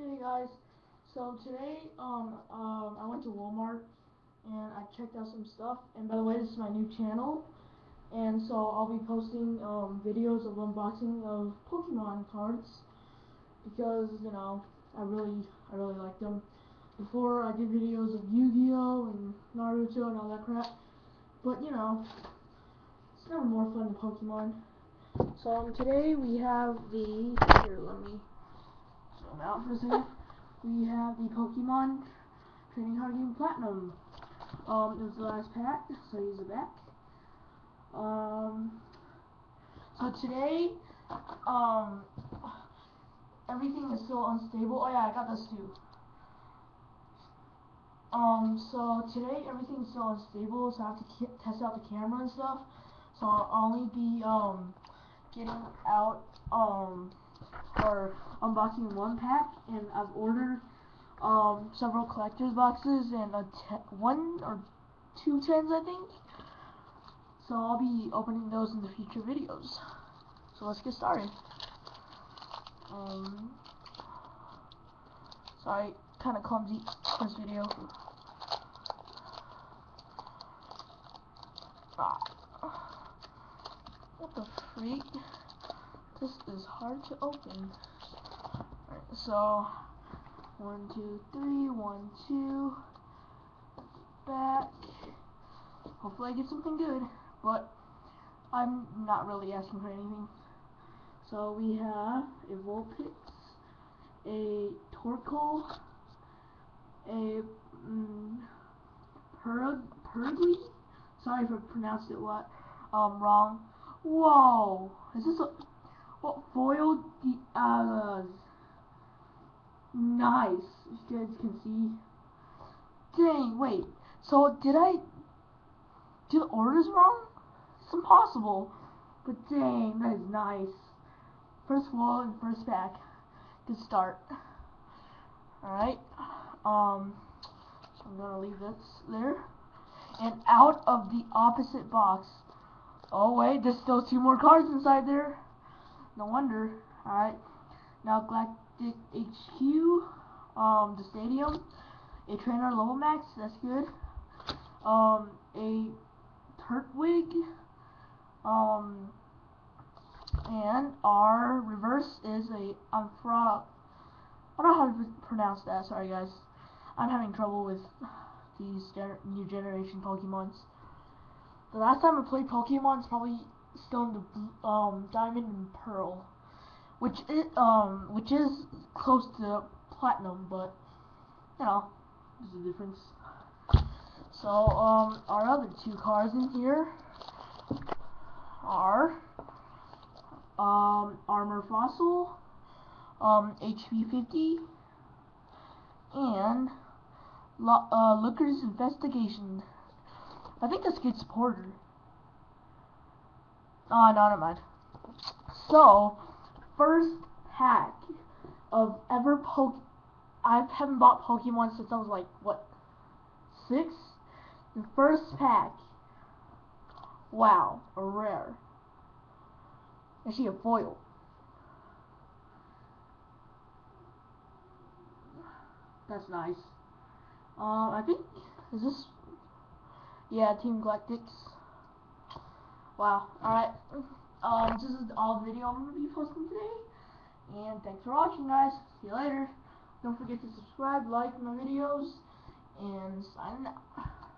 Hey guys, so today um um I went to Walmart and I checked out some stuff. And by the way this is my new channel. And so I'll be posting um videos of unboxing of Pokemon cards because you know I really I really like them. Before I did videos of Yu-Gi-Oh! and Naruto and all that crap. But you know it's never more fun than Pokemon. So um, today we have the here let me out for second. We have the Pokemon Trading Card Game Platinum. Um, it was the last pack, so here's the back. Um, so today, um, everything is still unstable. Oh yeah, I got this too. Um, so today everything's still unstable, so I have to test out the camera and stuff. So I'll only be, um, getting out, um, or unboxing one pack, and I've ordered um, several collector's boxes and a one or two tens, I think. So I'll be opening those in the future videos. So let's get started. Um, sorry, kind of clumsy this video. Ah. What the freak? This is hard to open. Alright, so one, two, three, one, two. Back. Hopefully I get something good, but I'm not really asking for anything. So we have a Vulpix, a Torkoal, a mm, Purugly. Sorry if I pronounced it what um wrong. Whoa, is this a foiled the uh nice as you guys can see. Dang wait so did I do the orders wrong? It's impossible but dang that is nice. First wall and first pack good start. Alright um so I'm gonna leave this there. And out of the opposite box. Oh wait there's still two more cards inside there no wonder. Alright. Now Galactic HQ, um, the stadium, a trainer level max, that's good. Um, a Turtwig, um, and our reverse is a Amphra. I don't know how to pronounce that. Sorry, guys. I'm having trouble with these gener new generation Pokemons. The last time I played Pokemon is probably in the um, diamond and pearl, which is um which is close to platinum, but you know there's a difference. So um our other two cards in here are um armor fossil, um HP 50, and uh, Looker's investigation. I think that's good supporter. Oh, no, never mind. So, first pack of ever poke. I haven't bought Pokemon since I was like, what, six? The first pack. Wow, a rare. Actually, a foil. That's nice. Uh, I think, is this, yeah, Team Galactics. Wow. Alright. Um, this is all the video I'm going to be posting today. And thanks for watching, guys. See you later. Don't forget to subscribe, like my videos, and sign out.